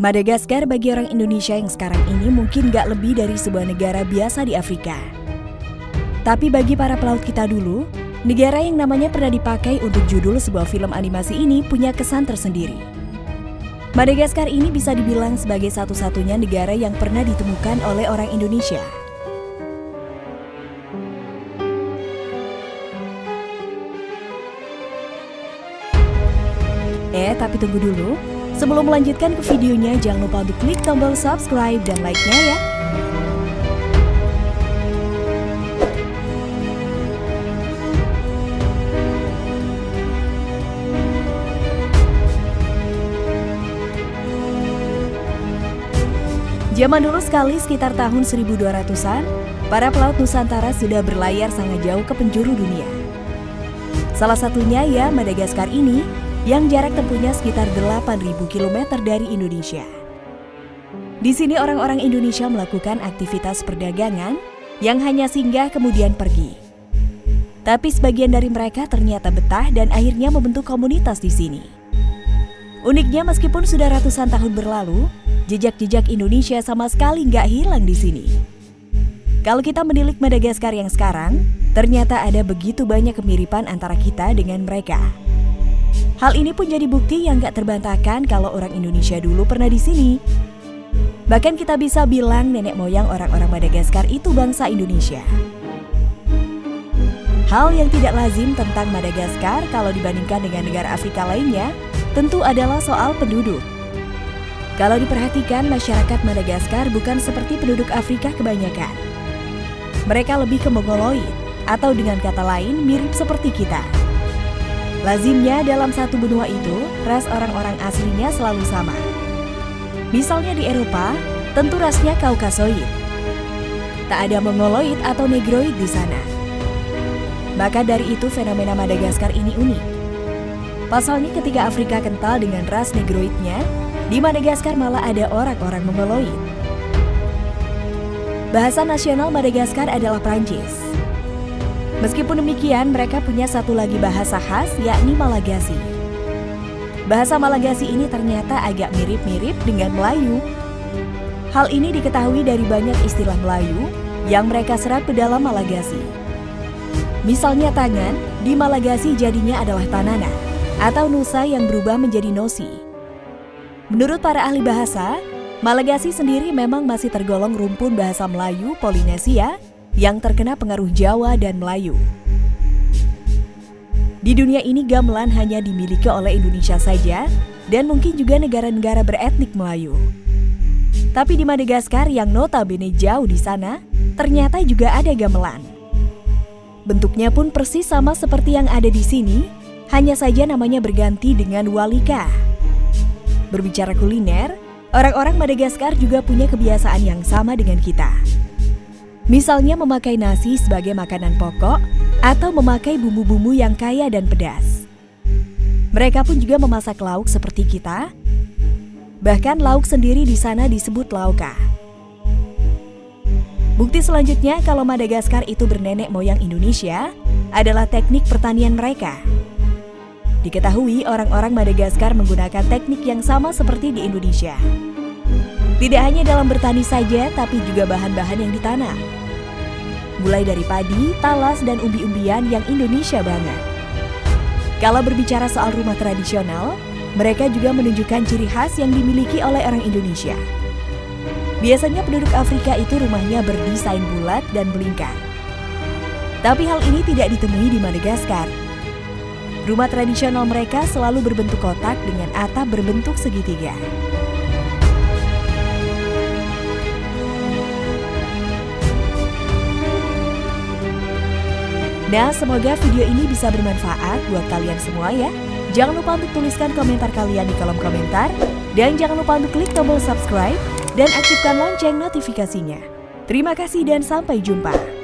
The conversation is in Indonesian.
Madagaskar bagi orang Indonesia yang sekarang ini mungkin gak lebih dari sebuah negara biasa di Afrika. Tapi bagi para pelaut kita dulu, negara yang namanya pernah dipakai untuk judul sebuah film animasi ini punya kesan tersendiri. Madagaskar ini bisa dibilang sebagai satu-satunya negara yang pernah ditemukan oleh orang Indonesia. Eh, tapi tunggu dulu. Sebelum melanjutkan ke videonya, jangan lupa untuk klik tombol subscribe dan like-nya ya. Zaman dulu sekali sekitar tahun 1200-an, para pelaut Nusantara sudah berlayar sangat jauh ke penjuru dunia. Salah satunya ya Madagaskar ini yang jarak tempuhnya sekitar 8.000 km dari Indonesia. Di sini orang-orang Indonesia melakukan aktivitas perdagangan yang hanya singgah kemudian pergi. Tapi sebagian dari mereka ternyata betah dan akhirnya membentuk komunitas di sini. Uniknya meskipun sudah ratusan tahun berlalu, jejak-jejak Indonesia sama sekali nggak hilang di sini. Kalau kita menilik Madagaskar yang sekarang, ternyata ada begitu banyak kemiripan antara kita dengan mereka. Hal ini pun jadi bukti yang gak terbantahkan kalau orang Indonesia dulu pernah di sini. Bahkan kita bisa bilang nenek moyang orang-orang Madagaskar itu bangsa Indonesia. Hal yang tidak lazim tentang Madagaskar kalau dibandingkan dengan negara Afrika lainnya, tentu adalah soal penduduk. Kalau diperhatikan, masyarakat Madagaskar bukan seperti penduduk Afrika kebanyakan. Mereka lebih ke Mongoloid, atau dengan kata lain mirip seperti kita. Lazimnya dalam satu benua itu, ras orang-orang aslinya selalu sama. Misalnya di Eropa, tentu rasnya Kaukasoid. Tak ada Mongoloid atau Negroid di sana. Maka dari itu fenomena Madagaskar ini unik. Pasalnya ketika Afrika kental dengan ras Negroidnya, di Madagaskar malah ada orang-orang Mongoloid. Bahasa nasional Madagaskar adalah Prancis. Meskipun demikian, mereka punya satu lagi bahasa khas, yakni Malagasi. Bahasa Malagasi ini ternyata agak mirip-mirip dengan Melayu. Hal ini diketahui dari banyak istilah Melayu yang mereka serap ke dalam Malagasi. Misalnya tangan, di Malagasi jadinya adalah tanana, atau nusa yang berubah menjadi nosi. Menurut para ahli bahasa, Malagasi sendiri memang masih tergolong rumpun bahasa Melayu Polinesia yang terkena pengaruh Jawa dan Melayu. Di dunia ini gamelan hanya dimiliki oleh Indonesia saja dan mungkin juga negara-negara beretnik Melayu. Tapi di Madagaskar yang notabene jauh di sana, ternyata juga ada gamelan. Bentuknya pun persis sama seperti yang ada di sini, hanya saja namanya berganti dengan walika. Berbicara kuliner, orang-orang Madagaskar juga punya kebiasaan yang sama dengan kita. Misalnya memakai nasi sebagai makanan pokok atau memakai bumbu-bumbu yang kaya dan pedas. Mereka pun juga memasak lauk seperti kita. Bahkan lauk sendiri di sana disebut lauka. Bukti selanjutnya kalau Madagaskar itu bernenek moyang Indonesia adalah teknik pertanian mereka. Diketahui orang-orang Madagaskar menggunakan teknik yang sama seperti di Indonesia. Tidak hanya dalam bertani saja, tapi juga bahan-bahan yang ditanam mulai dari padi, talas, dan umbi-umbian yang Indonesia banget. Kalau berbicara soal rumah tradisional, mereka juga menunjukkan ciri khas yang dimiliki oleh orang Indonesia. Biasanya penduduk Afrika itu rumahnya berdesain bulat dan melingkar. Tapi hal ini tidak ditemui di Madagaskar. Rumah tradisional mereka selalu berbentuk kotak dengan atap berbentuk segitiga. Nah, semoga video ini bisa bermanfaat buat kalian semua ya. Jangan lupa untuk tuliskan komentar kalian di kolom komentar. Dan jangan lupa untuk klik tombol subscribe dan aktifkan lonceng notifikasinya. Terima kasih dan sampai jumpa.